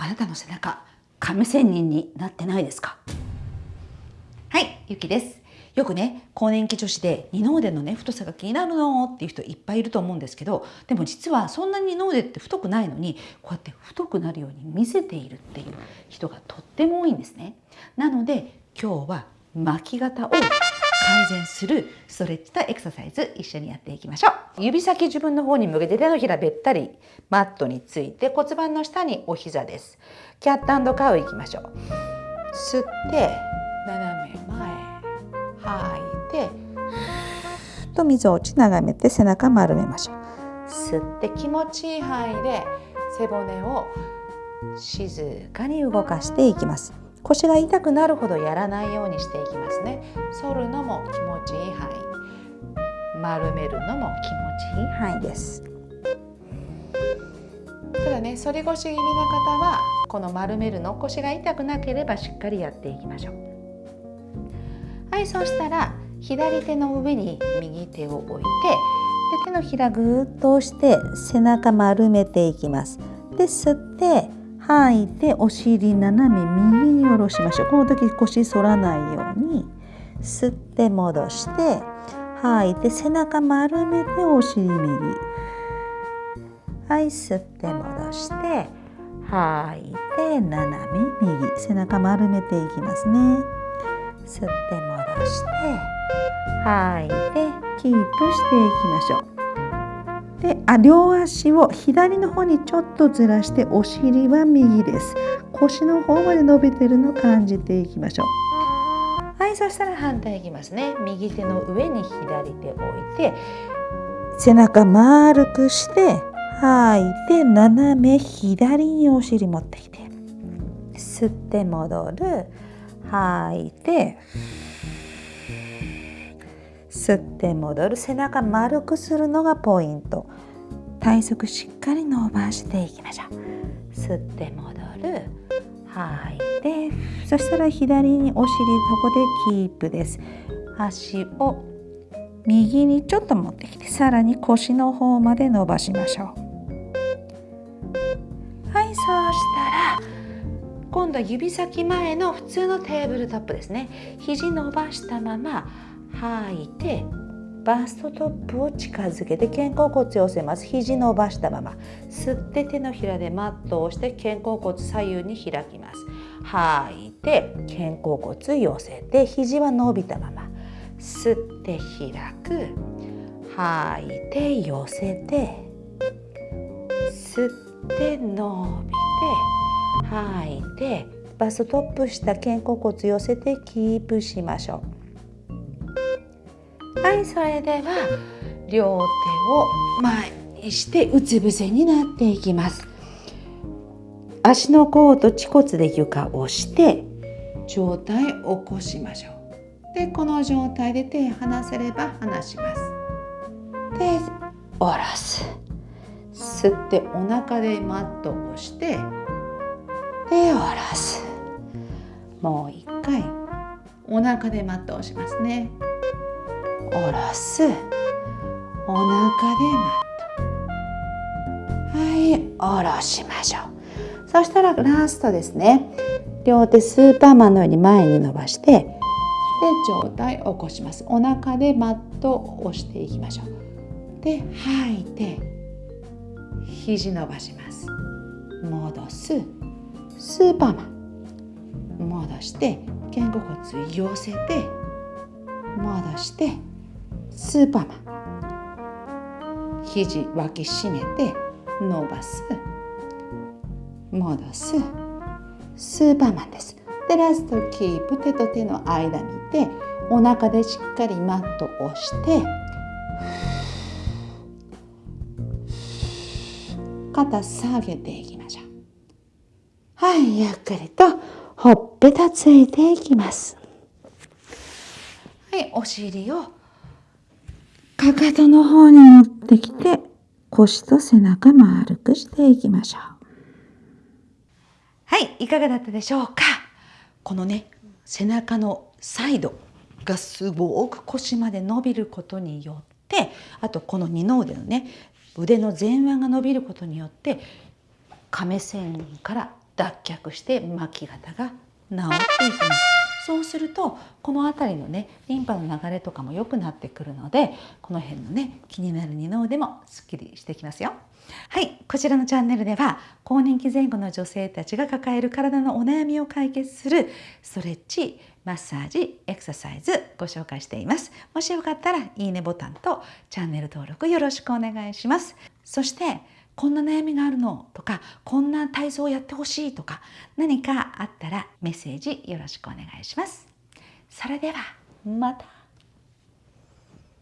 あなたの背中亀仙人になってないですか？はいゆきです。よくね更年期女子で二の腕のね太さが気になるのっていう人いっぱいいると思うんですけどでも実はそんなに二の腕って太くないのにこうやって太くなるように見せているっていう人がとっても多いんですね。なので今日は巻き肩を改善するストレッチとエクササイズ一緒にやっていきましょう。指先自分の方に向けて手のひらべったりマットについて骨盤の下にお膝です。キャットカウいきましょう。吸って斜め前吐いてと水落ち眺めて背中丸めましょう。吸って気持ちいい範囲で背骨を静かに動かしていきます。腰が痛くなるほどやらないようにしていきますね。反るのも気持ちいい範囲。丸めるのも気持ちいい。範囲です。ただね反り腰気味な方はこの丸めるの腰が痛くなければしっかりやっていきましょう。はいそしたら左手の上に右手を置いてで手のひらぐーっと押して背中丸めていきます。で吸って吐いてお尻斜め右に下ろしましょう。この時腰反らないように吸って戻して吐いて背中丸めてお尻右。はい吸って戻して吐いて斜め右。背中丸めていきますね。吸って戻して吐いてキープしていきましょう。であ両足を左の方にちょっとずらしてお尻は右です。腰の方まで伸びてるのを感じていきましょう。はいそしたら反対いきますね。右手の上に左手を置いて背中丸くして吐いて斜め左にお尻持ってきて吸って戻る。吐いて吸って戻る背中丸くするのがポイント。体側しっかり伸ばしていきましょう。吸って戻る。吐いて。そしたら左にお尻そこでキープです。足を右にちょっと持ってきてさらに腰の方まで伸ばしましょう。はいそうしたら今度は指先前の普通のテーブルトップですね。肘伸ばしたまま吐いてバストトップを近づけて肩甲骨寄せます。肘伸ばしたまま。吸って手のひらでマットを押して肩甲骨左右に開きます。吐いて肩甲骨寄せて肘は伸びたまま。吸って開く。吐いて寄せて。吸って伸びて。吐いてバストトップした肩甲骨寄せてキープしましょう。はいそれでは両手を前にしてうつ伏せになっていきます。足の甲と恥骨で床を押して上体起こしましょう。でこの状態で手離せれば離します。で下ろす吸ってお腹でマットを押してで下ろす。もう一回お腹でマットを押しますね。下ろす。お腹でマットはい下ろしましょう。そしたらラストですね。両手スーパーマンのように前に伸ばしてで上体起こします。お腹でマットを押していきましょう。で吐いて肘伸ばします。戻す。スーパーマン。戻して肩甲骨寄せて戻してスーパーマン。肘脇締めて伸ばす。戻す。スーパーマンです。でラストキープ手と手の間にいてお腹でしっかりマットを押して肩下げていきましょう。はいゆっくりとほっぺたついていきます。はいお尻をかかとの方に持ってきて腰と背中丸くしていきましょう。はいいかがだったでしょうか？このね背中のサイドがすごく腰まで伸びることによってあとこの二の腕のね腕の前腕が伸びることによって亀仙人から脱却して巻き肩が治っていきます。そうするとこの辺りのねリンパの流れとかも良くなってくるのでこの辺のね気になる二の腕もすっきりしてきますよ。はいこちらのチャンネルでは更年期前後の女性たちが抱える体のお悩みを解決するストレッチマッサージエクササイズご紹介しています。もしよかったらいいねボタンとチャンネル登録よろしくお願いします。そしてこんな悩みがあるのとかこんな体操をやってほしいとか何かあったらメッセージよろしくお願いします。それではまた